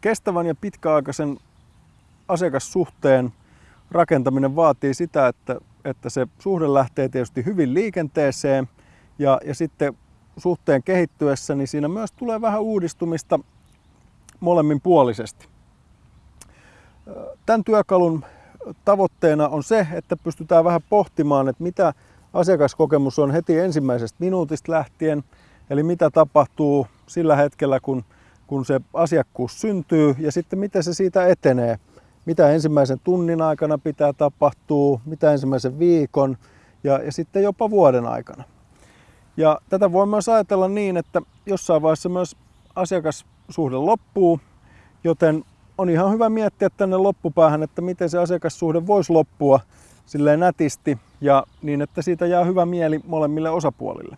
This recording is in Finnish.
kestävän ja pitkäaikaisen asiakassuhteen rakentaminen vaatii sitä, että, että se suhde lähtee tietysti hyvin liikenteeseen ja, ja sitten suhteen kehittyessä, niin siinä myös tulee vähän uudistumista molemmin puolisesti. Tämän työkalun tavoitteena on se, että pystytään vähän pohtimaan, että mitä asiakaskokemus on heti ensimmäisestä minuutista lähtien, eli mitä tapahtuu sillä hetkellä, kun, kun se asiakkuus syntyy ja sitten miten se siitä etenee. Mitä ensimmäisen tunnin aikana pitää tapahtua, mitä ensimmäisen viikon ja, ja sitten jopa vuoden aikana. Ja tätä voi myös ajatella niin, että jossain vaiheessa myös asiakassuhde loppuu, joten on ihan hyvä miettiä tänne loppupäähän, että miten se asiakassuhde voisi loppua silleen nätisti ja niin, että siitä jää hyvä mieli molemmille osapuolille.